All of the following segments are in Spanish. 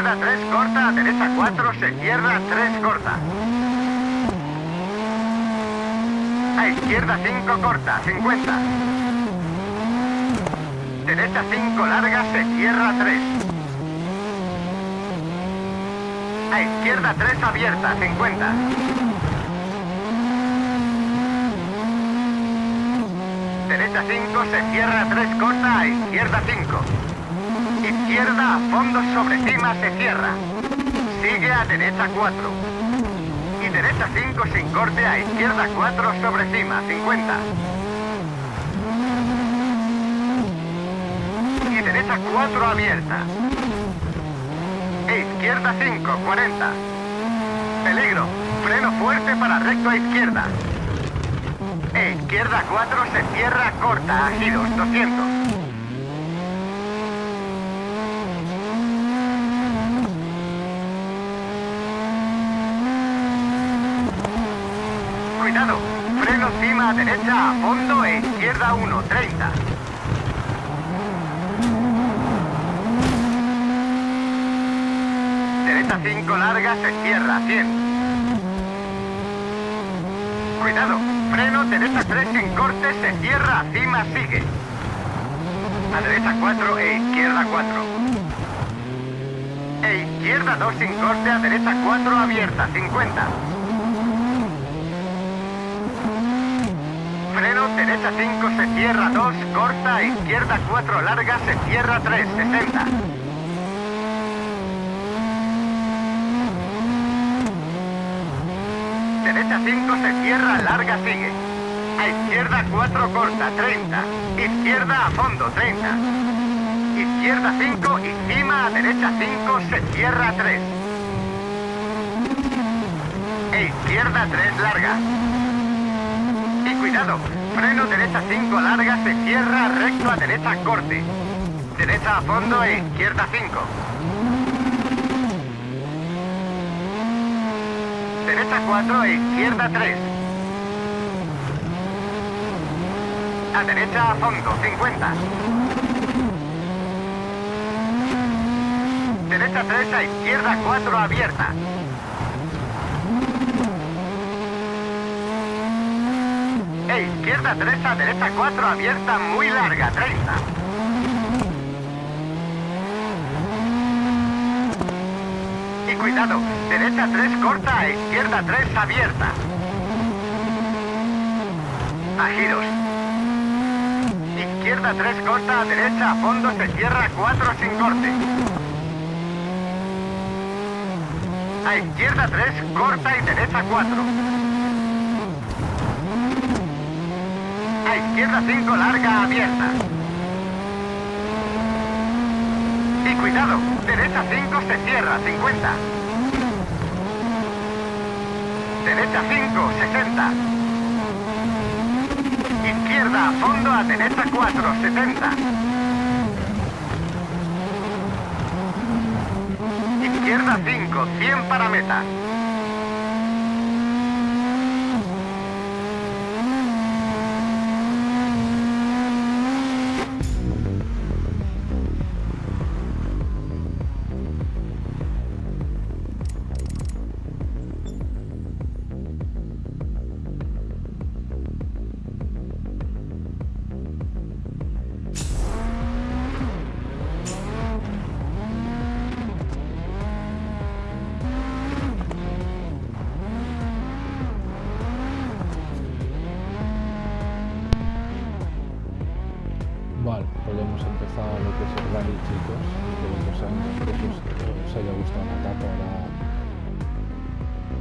izquierda 3 corta, a derecha 4, se cierra 3 corta. A izquierda 5 corta, 50. Derecha 5 larga, se cierra 3. A izquierda 3 abierta, 50. Derecha 5, se cierra 3 corta, a izquierda 5. Izquierda a fondo sobre cima, se cierra. Sigue a derecha 4. Y derecha 5 sin corte, a izquierda 4 sobre cima, 50. Y derecha 4 abierta. E izquierda 5, 40. Peligro. Freno fuerte para recto a izquierda. E izquierda 4 se cierra corta a giros 200. Cuidado, freno cima a derecha a fondo e izquierda 1, 30. Derecha 5 larga se cierra 100. Cuidado, freno, derecha 3 sin corte, se cierra, cima sigue. A derecha 4 e izquierda 4. E izquierda 2 sin corte, a derecha 4 abierta, 50. Freno, derecha 5 se cierra 2, corta, izquierda 4 larga, se cierra 3, 60. Derecha 5 se cierra, larga sigue. A izquierda 4 corta, 30. Izquierda a fondo, 30. Izquierda 5 y cima a derecha 5 se cierra 3. E izquierda 3 larga. Cuidado, freno derecha 5 larga se cierra recto a derecha corte. Derecha a fondo e izquierda 5. Derecha 4 e izquierda 3. A derecha a fondo, 50. Derecha 3 a izquierda 4 abierta. E izquierda 3 a derecha 4 abierta muy larga, 30. Y cuidado, derecha 3 corta a izquierda 3 abierta. A giros. Izquierda 3 corta a derecha a fondo se cierra 4 sin corte. A izquierda 3 corta y derecha 4. A izquierda 5 larga abierta. Y cuidado, derecha 5 se cierra, 50. Derecha 5, 60. Izquierda a fondo a derecha 4, 70. Izquierda 5, 100 para meta.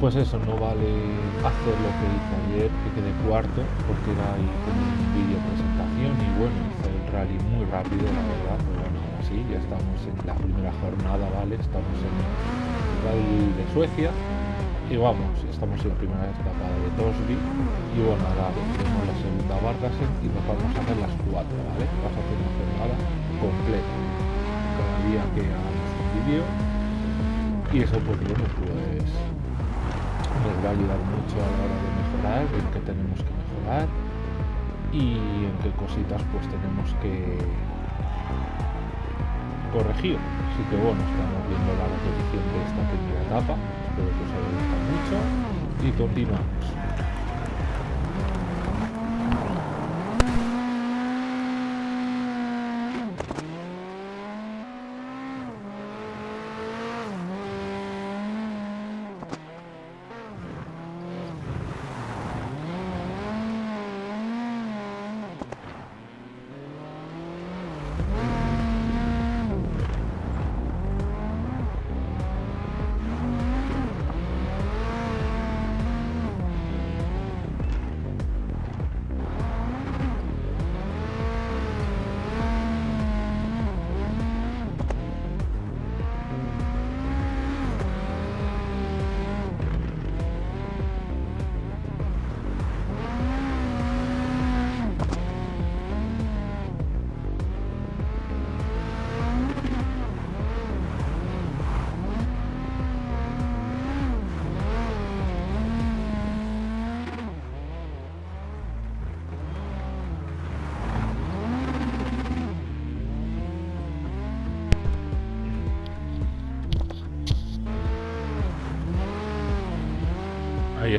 Pues eso, no vale hacer lo que hice ayer, que quedé cuarto, porque era ahí como un vídeo presentación y bueno, hice el rally muy rápido, la verdad, pero bueno, ahora sí, ya estamos en la primera jornada, ¿vale? Estamos en el rally de Suecia y vamos, estamos en la primera etapa de Tosby y bueno, ahora tenemos la segunda Bargasen y nos vamos a hacer las cuatro, ¿vale? Vamos a hacer una jornada completa. Cada día que hagamos un vídeo y eso pues bueno, pues nos va a ayudar mucho a la hora de mejorar, en qué tenemos que mejorar y en qué cositas pues tenemos que corregido. Así que bueno, estamos viendo la repetición de esta primera etapa. Espero que os haya gustado mucho y continuamos.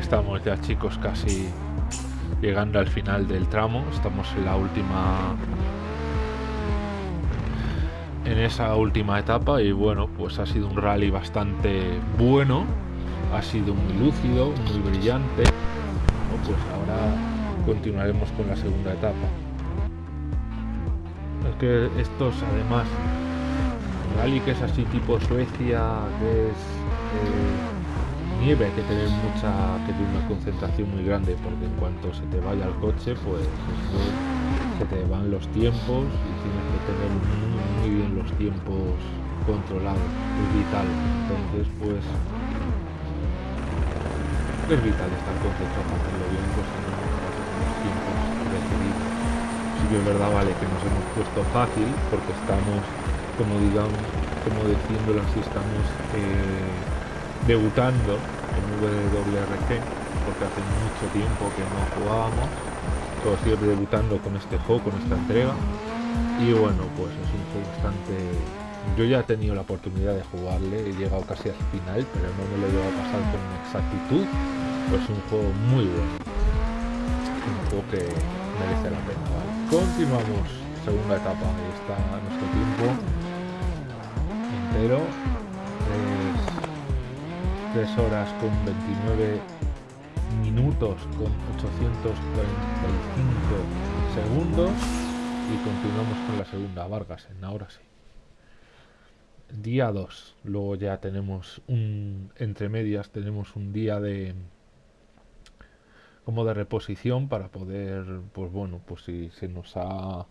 Estamos ya chicos casi llegando al final del tramo. Estamos en la última... En esa última etapa y bueno, pues ha sido un rally bastante bueno. Ha sido muy lúcido, muy brillante. Bueno, pues ahora continuaremos con la segunda etapa. Es que estos además, rally que es así tipo Suecia, que es... Eh, nieve hay que tener mucha que tener una concentración muy grande porque en cuanto se te vaya el coche pues se te van los tiempos y tienes que tener muy, bien los tiempos controlados. Es vital. Entonces pues es vital estar concentrado para hacerlo bien pues en los tiempos decididos. Sí es verdad vale que nos hemos puesto fácil porque estamos como digamos como diciéndolo así estamos eh, debutando en WRC porque hace mucho tiempo que no jugábamos. Todos sigue debutando con este juego con esta entrega. Y bueno pues es un juego bastante yo ya he tenido la oportunidad de jugarle he llegado casi al final pero no me lo he llegado a pasar con exactitud. Pues es un juego muy bueno. Un juego que merece la pena continuamos. Segunda etapa. Ahí está nuestro tiempo entero 3 horas con 29 minutos con 845 segundos y continuamos con la segunda Vargas en ahora sí. Día 2 luego ya tenemos un entre medias tenemos un día de como de reposición para poder pues bueno pues si se nos ha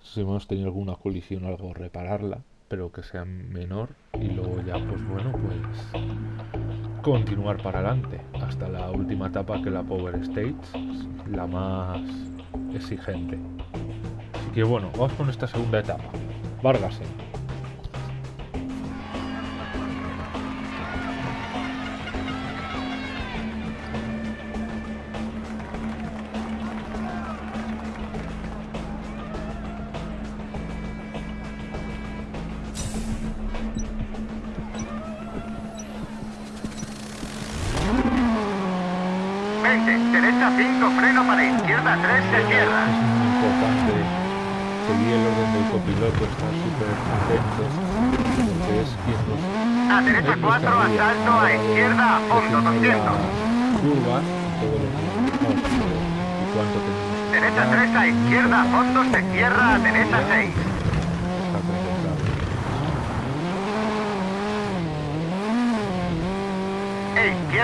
si hemos tenido alguna colisión o algo repararla pero que sea menor y luego ya pues bueno pues continuar para adelante hasta la última etapa que la Power Stage la más exigente. Así que bueno vamos con esta segunda etapa. Vargas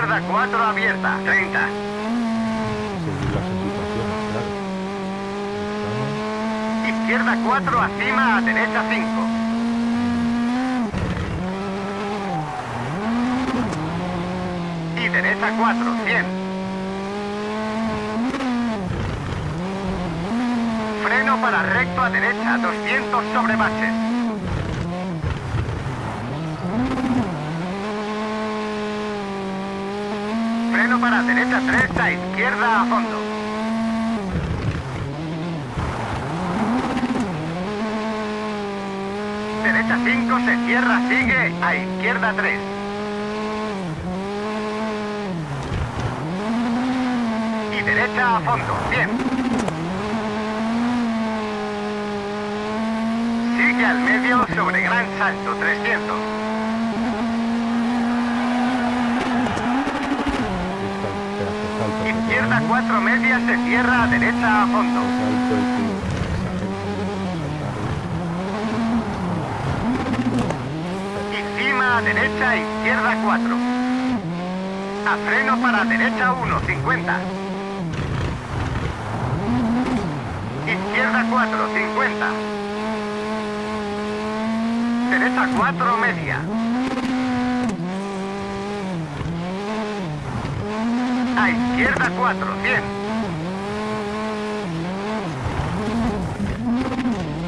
izquierda 4, abierta, 30. Seguir las indicaciones, claro. Ahí estamos. Izquierda 4, acima, a derecha 5. Y derecha 4, 100. Freno para recto a derecha, 200 sobre baches. Freno derecha 3, a izquierda a fondo. derecha 5 se cierra, sigue a izquierda 3. Y derecha a fondo, bien. Sigue al medio sobre gran salto, 300. Izquierda 4 media se cierra a derecha a fondo. Y cima a derecha, izquierda 4. A freno para derecha 1, 50. Izquierda 4, 50. Derecha 4, media. A izquierda 4, 100.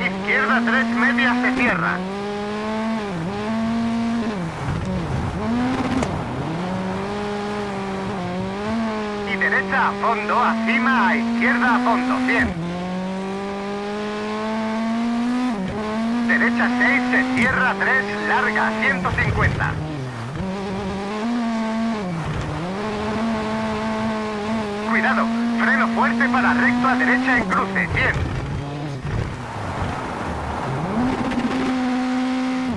Izquierda 3, media se cierra. Y derecha a fondo, a cima, a izquierda a fondo, 100. Derecha 6, se cierra 3, larga, 150. Cuidado, freno fuerte para recto a derecha en cruce, 100.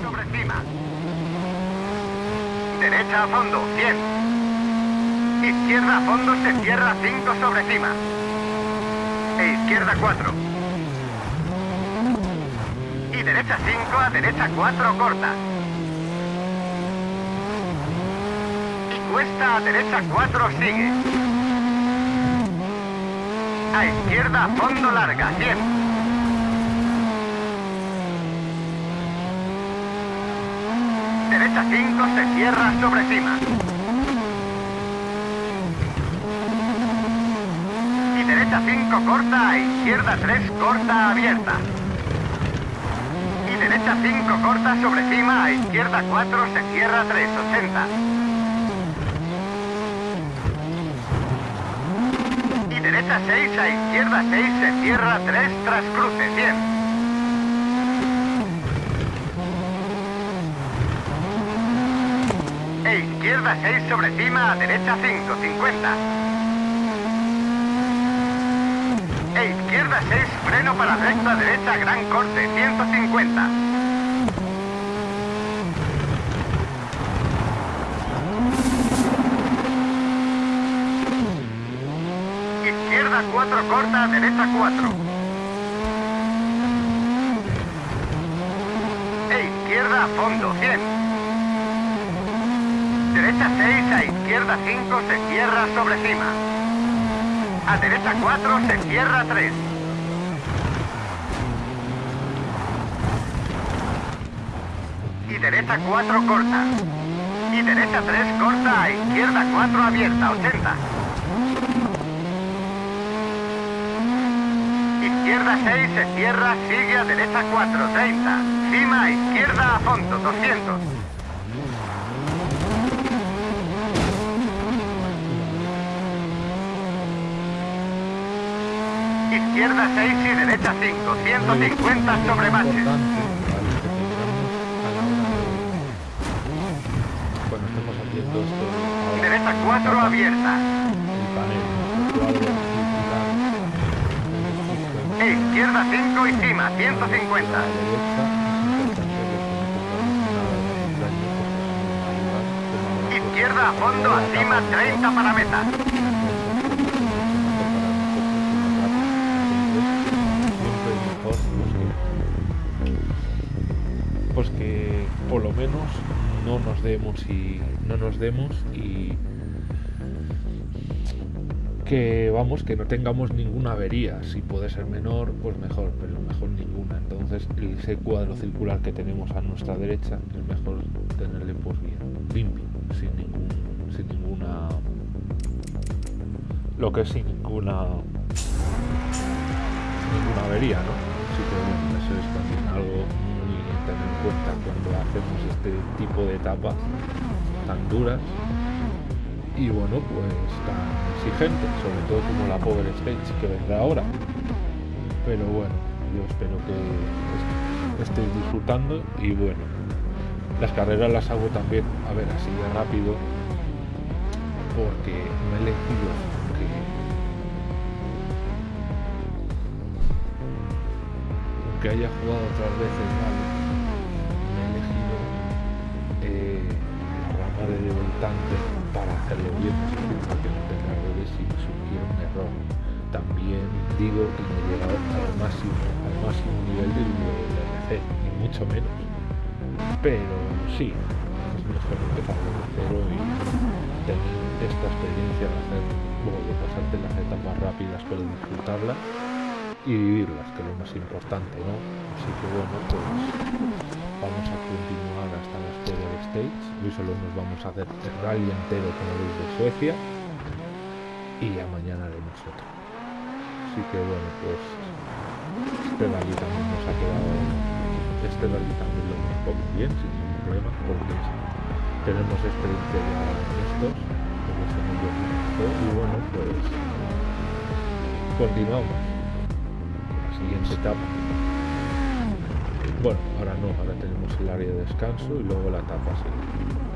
Sobre cima. Derecha a fondo, 100. Izquierda a fondo se cierra 5 sobre cima. E izquierda 4. Y derecha 5 a derecha 4 corta. Y cuesta a derecha 4 sigue. A izquierda, fondo larga, 100. Derecha 5 se cierra sobre cima. Y derecha 5 corta, a izquierda 3 corta abierta. Y derecha 5 corta sobre cima, a izquierda 4 se cierra 3, 80. Derecha 6 a izquierda 6 se cierra 3 tras cruce, 100. E izquierda 6 sobre cima a derecha 5, 50. E izquierda 6 freno para recta derecha gran corte, 150. Izquierda 4 corta, derecha 4. E izquierda a fondo, 100. Derecha 6 a izquierda 5 se cierra sobre cima. A derecha 4 se cierra 3. Y derecha 4 corta. Y derecha 3 corta a izquierda 4 abierta, 80. Izquierda 6 se cierra, sigue a derecha 4, 30. Cima a izquierda a fondo, 200. Izquierda 6 y derecha 5, 150 sobre baches. importante, ¿vale? que va a ayudar, tema de Izquierda a fondo, a cima 30 para meta. pues que por lo menos no nos demos y no nos demos y que vamos que no tengamos ninguna avería. Si puede ser menor pues mejor pero mejor ninguna. Entonces ese cuadro circular que tenemos a nuestra derecha es mejor tenerle pues bien limpio sin ningún sin ninguna lo que es sin ninguna ninguna avería no así que bueno eso es algo muy tener en cuenta cuando hacemos este tipo de etapas tan duras y bueno pues tan exigentes sobre todo como la Power Stage que vendrá ahora. Pero bueno yo espero que estéis disfrutando y bueno, las carreras las hago también, a ver, así de rápido, porque me he elegido que aunque haya jugado otras veces, vale, me he elegido eh, la rama de debutante para hacerlo bien, para que no tenga errores y un error. También digo que no he llegado al máximo, al máximo nivel del WRC, ni mucho menos. Pero sí, es mejor empezar desde cero y tener esta experiencia de hacer, bueno, de pasarte las etapas rápidas pero disfrutarlas y vivirlas, que es lo más importante, ¿no? Así que bueno, pues vamos a continuar Stage. Hoy solo nos vamos a hacer el rally entero como veis de Suecia y ya mañana haremos otro. Así que bueno, pues este rally también nos ha quedado, este rally también lo hemos poco bien, sin ningún problema, porque tenemos experiencia ya en estos, porque somos los y bueno, pues continuamos siguiente etapa. Bueno, ahora no, ahora tenemos el área de descanso y luego la etapa siguiente.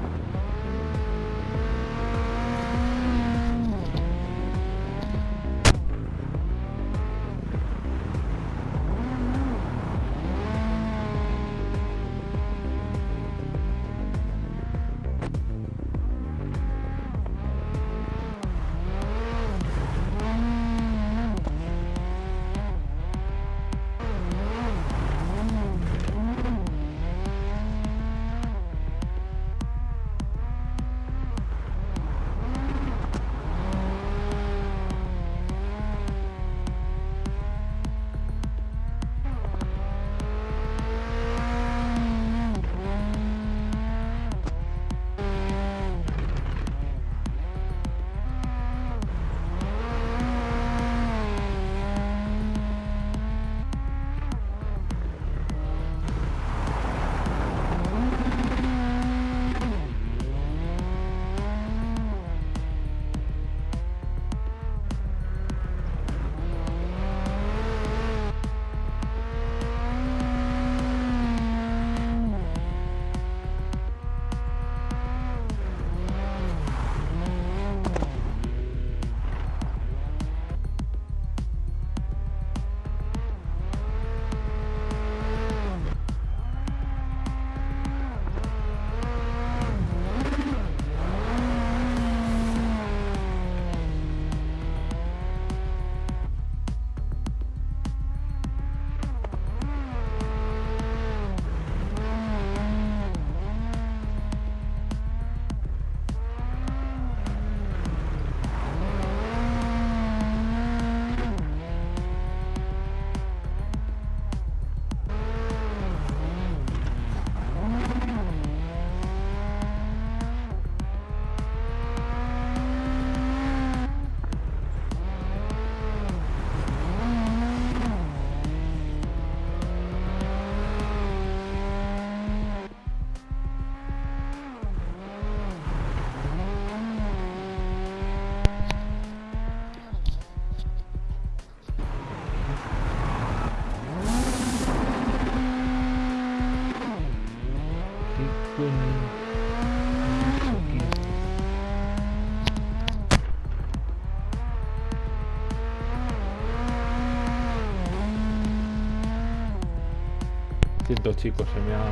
Chicos, se me ha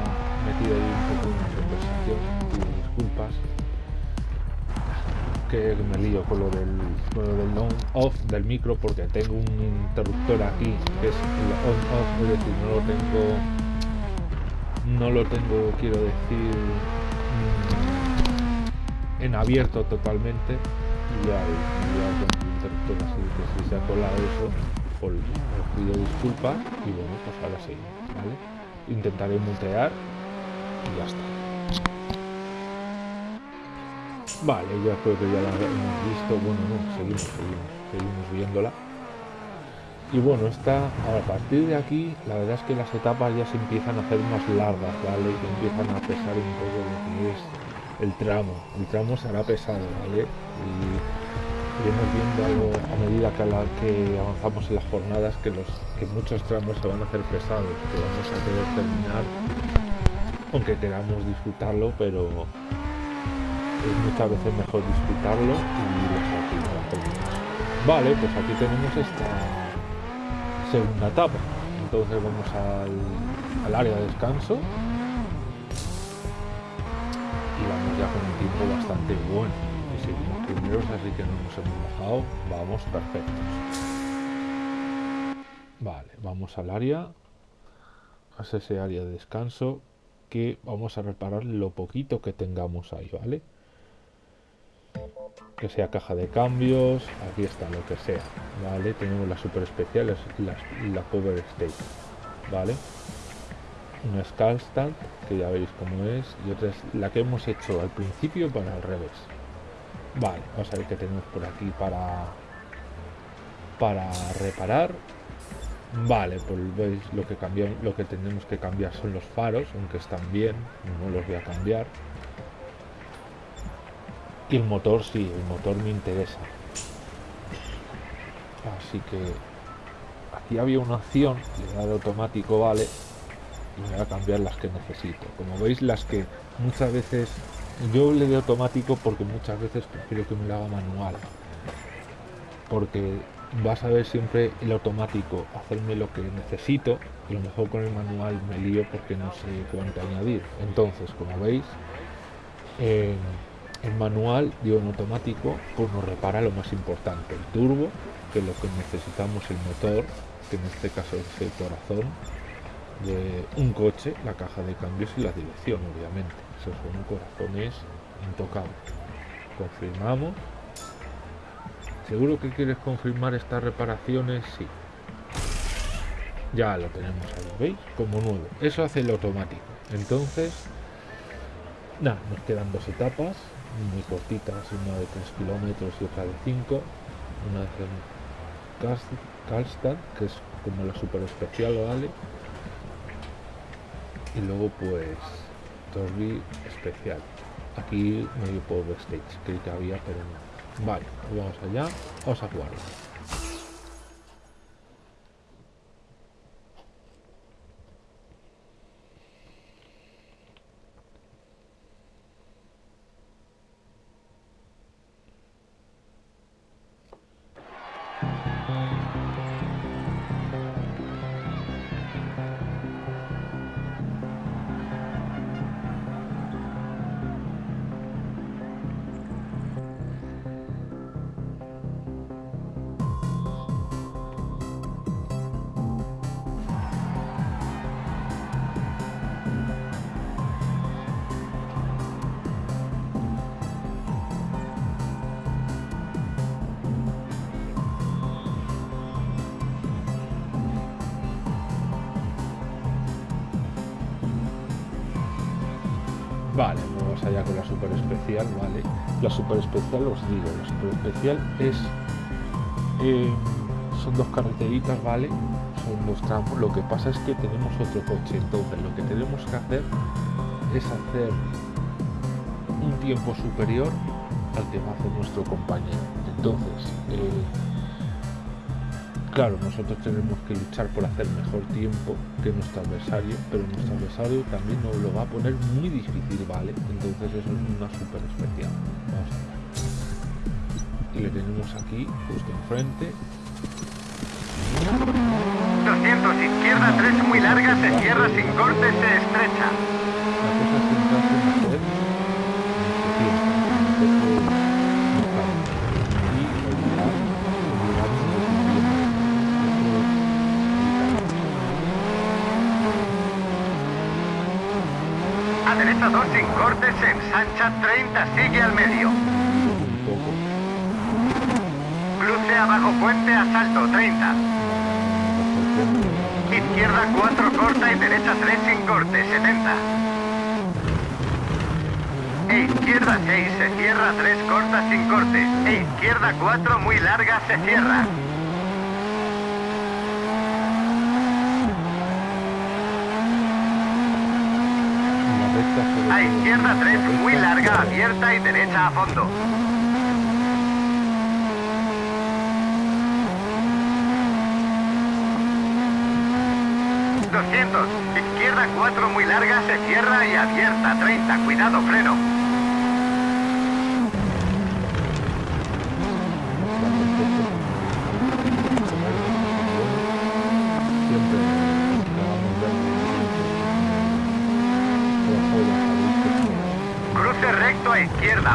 metido ahí un poco una conversación disculpas que me lío con lo del, con lo del on-off del micro porque tengo un interruptor aquí que es el on-off, es decir, no lo tengo no lo tengo, quiero decir mm, en abierto totalmente y ya con el interruptor así que si se ha colado eso pues os pido disculpas y bueno pues ahora sí, ¿vale? Intentaré mutear y ya está. Vale, ya creo que ya la hemos visto. Bueno, no, seguimos, seguimos, seguimos viéndola. Y bueno, está a partir de aquí, la verdad es que las etapas ya se empiezan a hacer más largas, ¿vale? Que empiezan a pesar un poco el tramo. El tramo será pesado, ¿vale? Y iremos viendo a, medida que, avanzamos en las jornadas que, los, que muchos tramos se van a hacer pesados, que vamos a querer terminar, aunque queramos disfrutarlo, pero es muchas veces mejor disfrutarlo y Vale, pues aquí tenemos esta segunda etapa. Entonces vamos al área de descanso y vamos ya con un tiempo bastante bueno. Así que no nos hemos bajado. Vamos perfectos. Vale, vamos al área. A ese área de descanso que vamos a reparar lo poquito que tengamos ahí, ¿vale? Que sea caja de cambios, aquí está, lo que sea, ¿vale? Tenemos las super especiales, la, la Power State, ¿vale? una Skullstand, que ya veis cómo es, y otra es la que hemos hecho al principio para al revés. Vale, vamos a ver qué tenemos por aquí para, para reparar. Vale, pues veis lo que cambiamos, lo que tenemos que cambiar son los faros, aunque están bien, no los voy a cambiar. Y el motor sí, el motor me interesa. Así que aquí había una opción, le da de automático, vale, y voy a cambiar las que necesito. Como veis, las que muchas veces yo le doy automático porque muchas veces prefiero que me lo haga manual. Porque vas a ver siempre el automático hacerme lo que necesito y a lo mejor con el manual me lío porque no sé cuánto añadir. Entonces, como veis, el manual, digo en automático, pues nos repara lo más importante, el turbo, que es lo que necesitamos el motor, que en este caso es el corazón, de un coche, la caja de cambios y la dirección, obviamente. Esos son corazones intocables. Confirmamos. ¿Seguro que quieres confirmar estas reparaciones? Sí. Ya lo tenemos ahí, ¿veis? Como nuevo. Eso hace el automático. Entonces, nada, nos quedan dos etapas, muy cortitas, una de 3 kilómetros y otra de 5. Una de Karlstad, que es como la super especial, ¿vale? y luego pues Torby especial. Aquí medio power stage que que había pero no. Vale pues vamos allá vamos a jugarlo Vale, vamos allá con la super especial, vale. La super especial os digo, la super especial es... Eh, son dos carreteritas, ¿vale? Son dos tramos. Lo que pasa es que tenemos otro coche, entonces lo que tenemos que hacer es hacer un tiempo superior al que hacer nuestro compañero. Entonces, eh, Claro, nosotros tenemos que luchar por hacer mejor tiempo que nuestro adversario, pero nuestro adversario también nos lo va a poner muy difícil, ¿vale? Entonces eso es una super especial. Vamos a ver. Y le tenemos aquí, justo enfrente. 200 izquierda, 3 muy larga, se cierra sin corte, se estrecha. La cosa es centrarse en hacer 2 sin cortes, se ensancha 30, sigue al medio. Cruce abajo puente, asalto 30. Izquierda 4 corta y derecha 3 sin corte, 70. E izquierda 6 se cierra 3 corta sin corte. E izquierda 4 muy larga se cierra. izquierda 3 muy larga, abierta y derecha a fondo. ¡200! Izquierda 4 muy larga, se cierra y abierta 30. Cuidado, freno.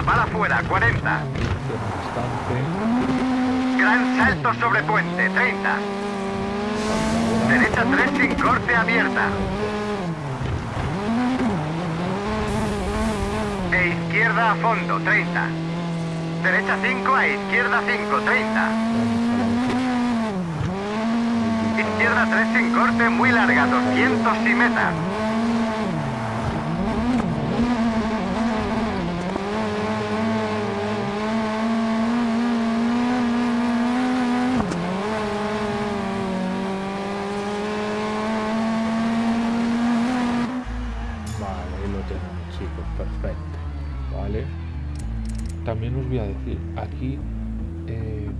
Para afuera 40. bastante. Gran salto sobre puente 30. Derecha 3 sin corte abierta. E izquierda a fondo 30. Derecha 5 a izquierda 5 30. Izquierda 3 sin corte muy larga 200 y meta. Vale, ahí lo chicos, perfecto. Vale. También os voy a decir, aquí eh,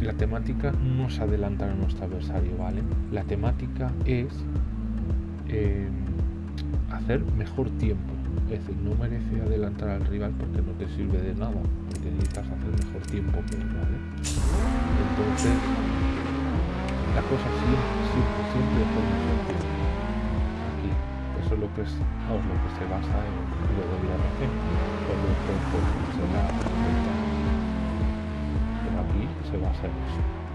la temática no es adelantar a nuestro adversario, ¿vale? La temática es eh, hacer mejor tiempo. Es decir, no merece adelantar al rival porque no te sirve de nada, porque necesitas hacer mejor tiempo que él, ¿vale? Entonces, la cosa siempre, siempre, siempre es. Vamos, lo que se basa en WRC, que pues, será perfecta. Pero aquí se basa en eso.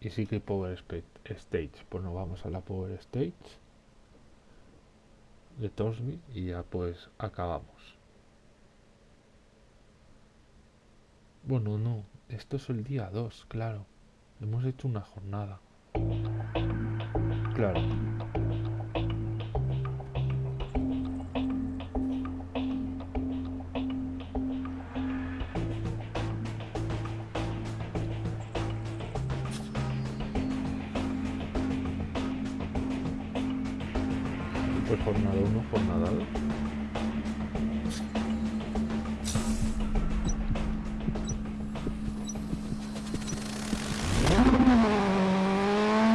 Y sí que Power Stage. Pues nos vamos a la Power Stage de Torsby y ya pues acabamos. Bueno, no, esto es el día 2, claro. Hemos hecho una jornada. Claro. 1, jornada 2.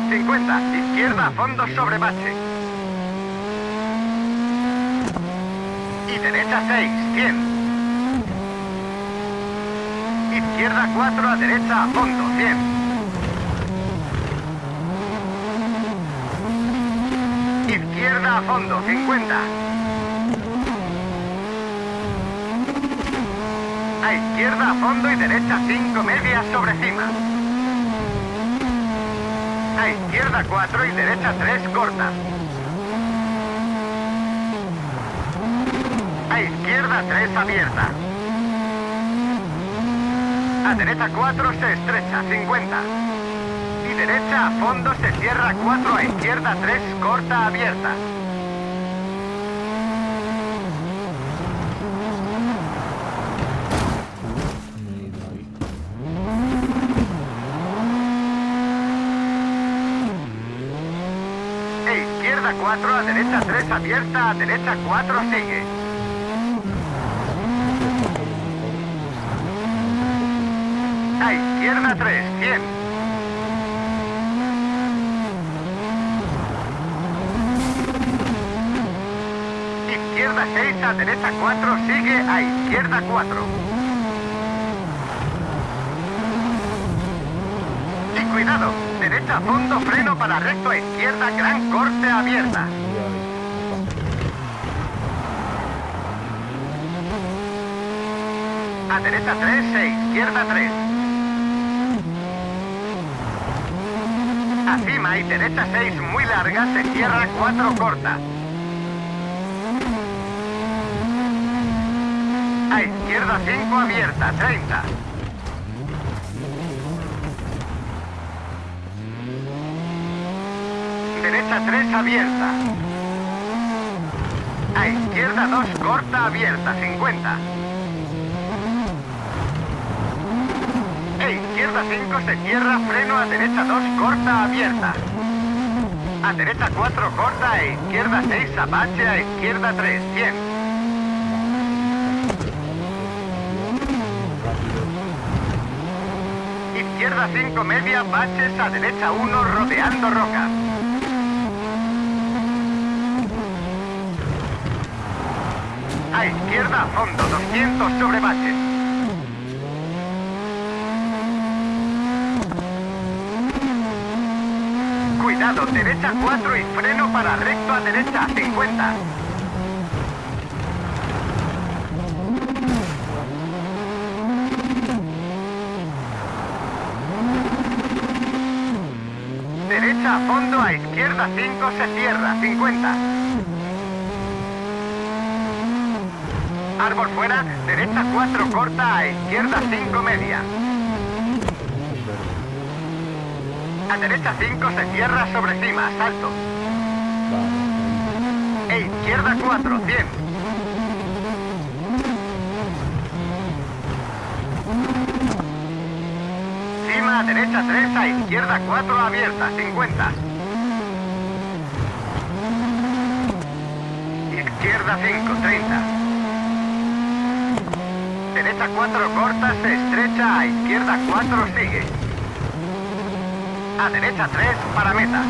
50. Izquierda fondo sobre bache. Y derecha 6. 100. Izquierda 4 a derecha fondo. 100. Izquierda a fondo. 50. A izquierda a fondo y derecha 5 medias sobre cima. A izquierda 4 y derecha 3 corta. A izquierda 3 abierta. A derecha 4 se estrecha, 50. Derecha a fondo se cierra 4 a izquierda 3 corta abierta. E izquierda 4 a derecha 3 abierta, a derecha 4 sigue. A izquierda 3, 100. Izquierda 6 a derecha 4 sigue a izquierda 4. Y cuidado, derecha a fondo, freno para recto a izquierda, gran corte abierta. A derecha 3 e izquierda 3. Acima y derecha 6 muy larga, se cierra 4 corta. A izquierda 5 abierta, 30. Derecha 3 abierta. A izquierda 2 corta abierta, 50. E izquierda 5 se cierra, freno a derecha 2 corta abierta. A derecha 4 corta e izquierda 6 apache a izquierda 3, 100. Izquierda 5 media, baches a derecha 1 rodeando rocas. A izquierda a fondo, 200 sobre baches. Cuidado, derecha 4 y freno para recto a derecha 50. Derecha a fondo, a izquierda 5 se cierra 50. Árbol fuera, derecha 4 corta, a izquierda 5 media. A derecha 5 se cierra sobre cima, salto. E izquierda 4, 100. Cima a derecha 3, a izquierda 4 abierta, 50. Izquierda 5, 30. Derecha 4 corta, se estrecha, a izquierda 4 sigue. A derecha 3 para meta.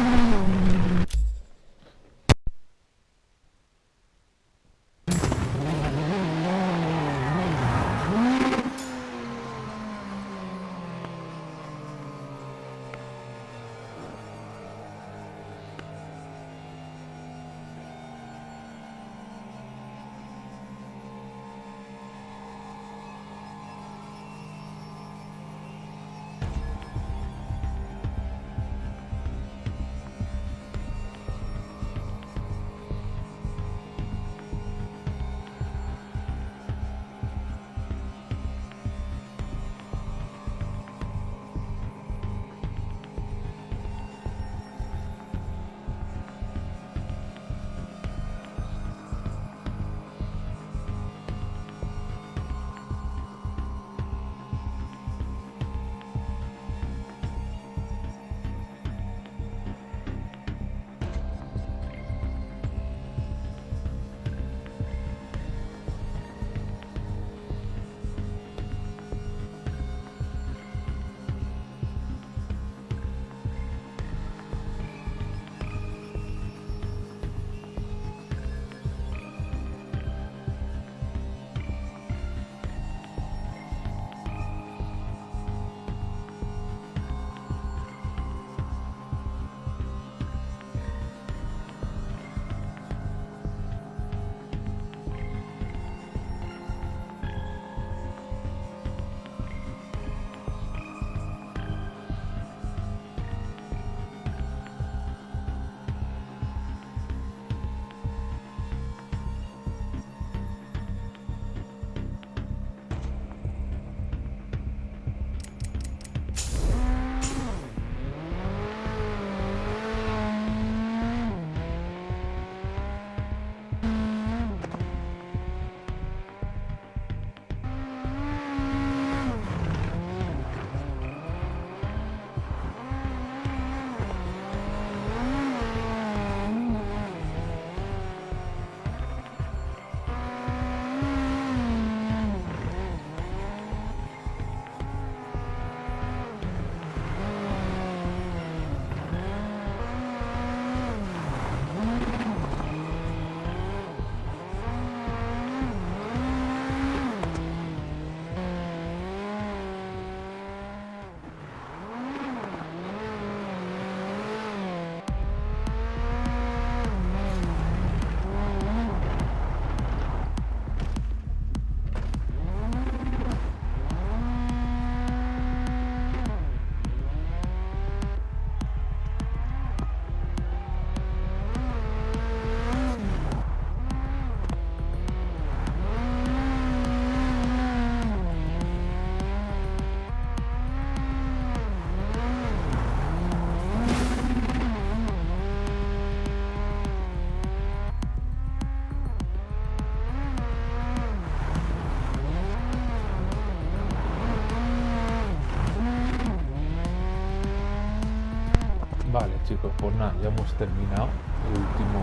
Pues nada, ya hemos terminado el último,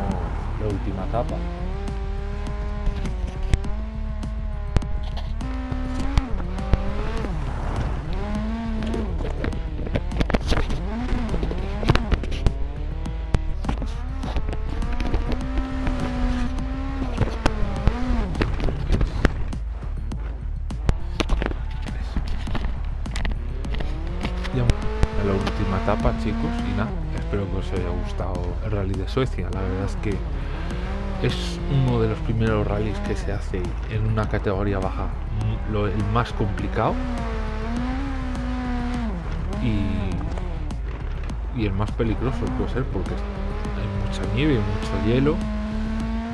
la última etapa. Gustado el rally de Suecia. La verdad es que es uno de los primeros rallies que se hace en una categoría baja, lo, el más complicado y, el más peligroso puede ser porque hay mucha nieve, mucho hielo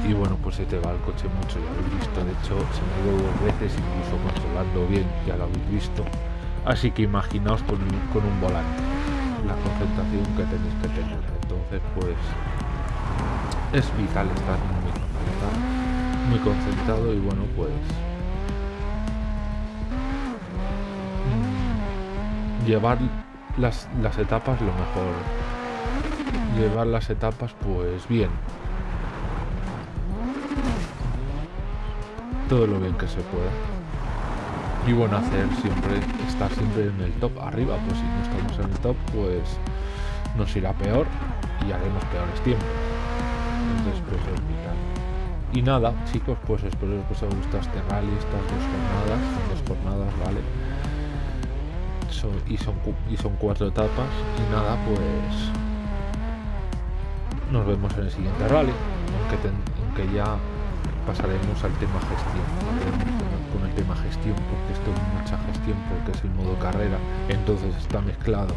y bueno, pues se te va el coche mucho, ya lo habéis visto, de hecho se me ha ido dos veces, incluso controlando bien, ya lo habéis visto. Así que imaginaos con un volante, la concentración que tenéis que tener. Entonces, pues es vital estar muy, estar muy concentrado y bueno, pues mm, llevar las, las etapas lo mejor. Llevar las etapas, pues bien. Todo lo bien que se pueda y bueno hacer siempre estar siempre en el top arriba pues si no estamos en el top pues nos irá peor y haremos peores tiempos. Pues y nada chicos pues espero que os haya gustado este rally estas dos jornadas dos jornadas vale y son y son cuatro etapas. Y nada pues nos vemos en el siguiente rally aunque, aunque ya pasaremos al tema gestión con el tema gestión porque esto es mucha gestión porque es el modo carrera. Entonces está mezclado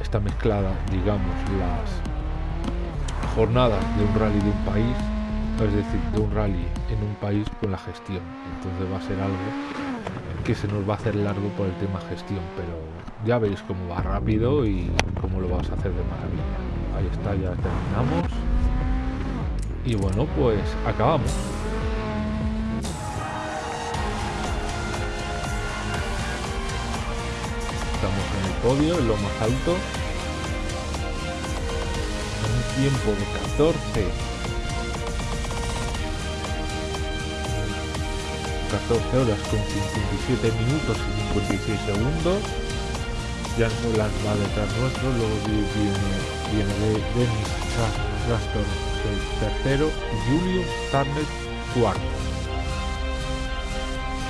está mezclada digamos las jornadas de un rally de un país es decir de un rally en un país con la gestión. Entonces va a ser algo que se nos va a hacer largo por el tema gestión pero ya veréis cómo va rápido y cómo lo vas a hacer de maravilla. Ahí está ya terminamos. Y bueno pues acabamos podio, en lo más alto. Un tiempo de 14. 14 horas con 57 minutos y 56 segundos. Jan Nolan va detrás nuestro, luego vi- viene, viene de Dennis Rastor el tercero y Julius Tarnet cuarto.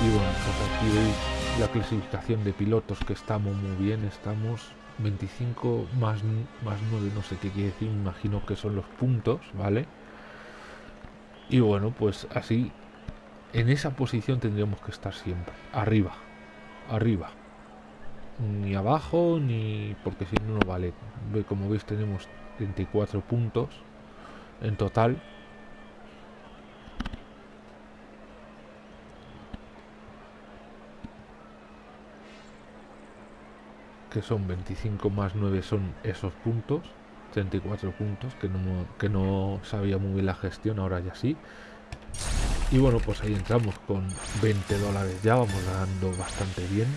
Y bueno, pues aquí veis la clasificación de pilotos que estamos muy bien, estamos 25 más, más 9, no sé qué quiere decir, imagino que son los puntos, ¿vale? Y bueno, pues así, en esa posición tendríamos que estar siempre, arriba, arriba. Ni abajo, ni porque si no, no vale. Como veis tenemos 34 puntos en total. Son 25 más 9 son esos puntos, 34 puntos, que no, que no sabía muy bien la gestión, ahora ya sí. Y bueno, pues ahí entramos con 20 dólares ya, vamos ganando bastante bien.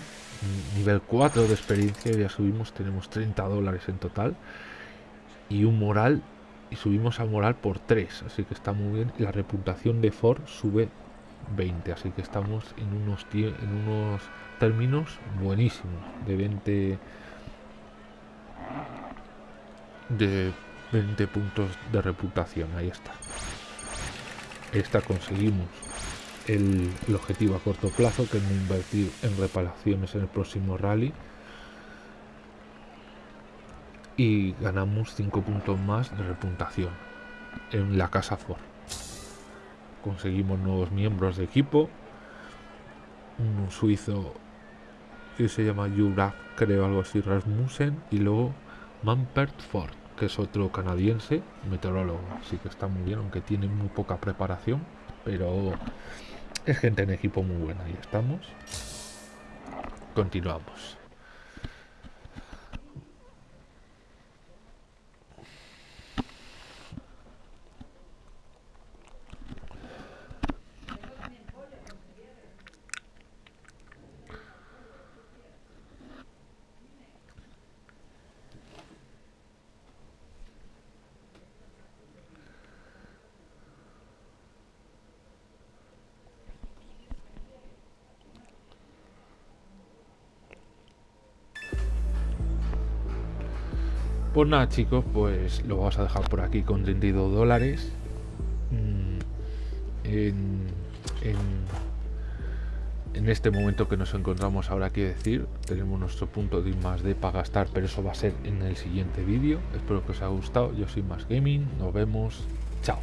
Nivel 4 de experiencia, ya subimos, tenemos 30 dólares en total. Y un moral, y subimos al moral por 3, así que está muy bien. La reputación de Ford sube 20, así que estamos en unos, en unos términos buenísimos, de 20 de 20 puntos de reputación, ahí está. Esta conseguimos el, el objetivo a corto plazo, que es no invertir en reparaciones en el próximo rally. Y ganamos 5 puntos más de reputación en la casa Ford. Conseguimos nuevos miembros de equipo. Un suizo que se llama Juraf, creo algo así, Rasmussen. Y luego Mampert Ford, que es otro canadiense, meteorólogo. Así que está muy bien, aunque tiene muy poca preparación. Pero es gente en equipo muy buena. Ahí estamos. Continuamos. Pues nada chicos, pues lo vamos a dejar por aquí con 32 dólares. Mm, en, en, este momento que nos encontramos ahora, quiero decir, tenemos nuestro punto de más de para gastar, pero eso va a ser en el siguiente vídeo. Espero que os haya gustado. Yo soy Más Gaming. Nos vemos. Chao.